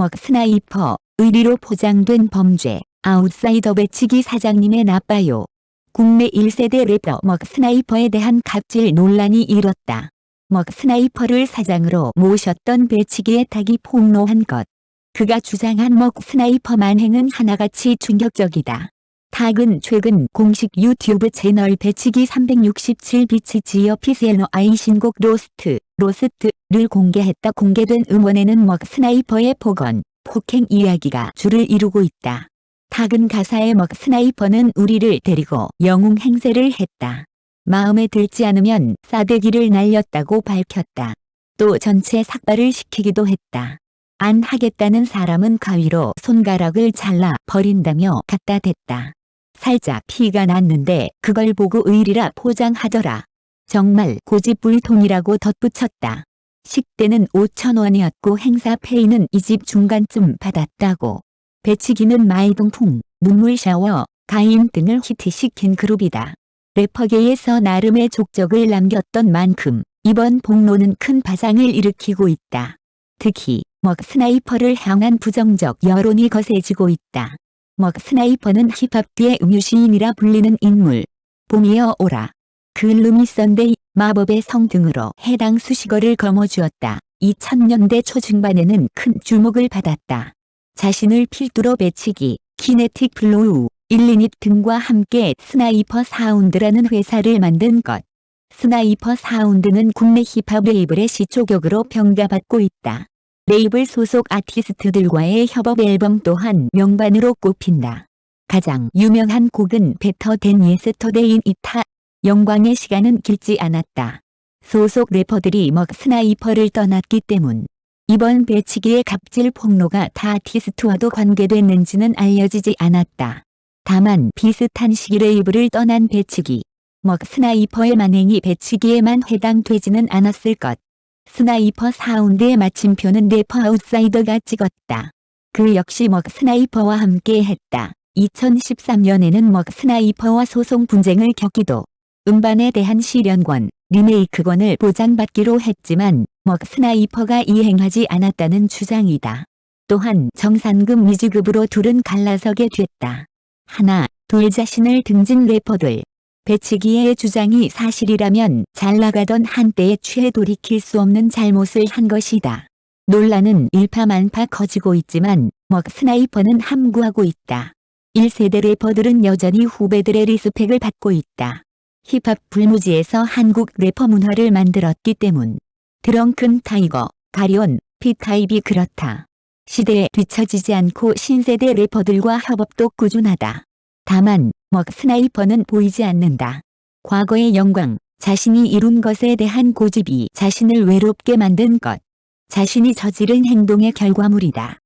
MC 스나이퍼, 의리로 포장된 범죄, 아웃사이더 배치기 사장님의 나빠요. 국내 1세대 래퍼 MC 스나이퍼에 대한 갑질 논란이 일었다. MC 스나이퍼를 사장으로 모셨던 배치기의 탁이 폭로한 것. 그가 주장한 MC 스나이퍼 만행은 하나같이 충격적이다. 탁은 최근 공식 유튜브 채널 배치기 367 비치 지어 피셀너 아이 신곡 Lost, Lost를 공개했다. 공개된 음원에는 MC 스나이퍼의 폭언, 폭행 이야기가 줄을 이루고 있다. 탁은 가사의 먹 스나이퍼는 우리를 데리고 영웅 행세를 했다. 마음에 들지 않으면 싸대기를 날렸다고 밝혔다. 또 전체 삭발을 시키기도 했다. 안 하겠다는 사람은 가위로 손가락을 잘라 버린다며 갖다 댔다. 살짝 피가 났는데 그걸 보고 의리라 포장하더라. 정말 고집불통이라고 덧붙였다. 식대는 5천원이었고 행사 페이는 이 집 중간쯤 받았다고. 배치기는 마이동풍, 눈물 샤워, 가임 등을 히트시킨 그룹이다. 래퍼계에서 나름의 족적을 남겼던 만큼 이번 폭로는 큰 파장을 일으키고 있다. 특히 MC 스나이퍼를 향한 부정적 여론이 거세지고 있다. MC 스나이퍼는 힙합계의 음유시인이라 불리는 인물. 봄이여 오라. Gloomy Sunday, 마법의 성 등으로 해당 수식어를 거머쥐었다. 2000년대 초중반에는 큰 주목을 받았다. 자신을 필두로 배치기, 키네틱 플로우, 일리닛 등과 함께 스나이퍼 사운드라는 회사를 만든 것. 스나이퍼 사운드는 국내 힙합 레이블의 시초격으로 평가받고 있다. 레이블 소속 아티스트들과의 협업 앨범 또한 명반으로 꼽힌다. 가장 유명한 곡은 Better Than Yesterday이다. 영광의 시간은 길지 않았다. 소속 래퍼들이 MC 스나이퍼를 떠났기 때문. 이번 배치기의 갑질 폭로가 타 아티스트와도 관계됐는지는 알려지지 않았다. 다만 비슷한 시기 레이블을 떠난 배치기. MC 스나이퍼의 만행이 배치기에만 해당되지는 않았을 것. 스나이퍼 사운드의 마침표는 래퍼 아웃사이더가 찍었다. 그 역시 MC 스나이퍼와 함께 했다. 2013년에는 MC 스나이퍼와 소송 분쟁을 겪기도 음반에 대한 실연권, 리메이크권을 보장받기로 했지만 MC 스나이퍼가 이행하지 않았다는 주장이다. 또한 정산금 미지급으로 둘은 갈라서게 됐다. 하나, 둘 자신을 등진 래퍼들. 배치기의 주장이 사실이라면 잘 나가던 한때에 취해 돌이킬 수 없는 잘못을 한 것이다. 논란은 일파만파 커지고 있지만 MC 스나이퍼는 함구하고 있다. 1세대 래퍼들은 여전히 후배들의 respect을 받고 있다. 힙합 불모지에서 한국 래퍼 문화를 만들었기 때문. 드렁큰 타이거, 가리온, 피타입이 그렇다. 시대에 뒤처지지 않고 신세대 래퍼들과 협업도 꾸준하다. 다만 MC 스나이퍼는 보이지 않는다. 과거의 영광, 자신이 이룬 것에 대한 고집이 자신을 외롭게 만든 것. 자신이 저지른 행동의 결과물이다.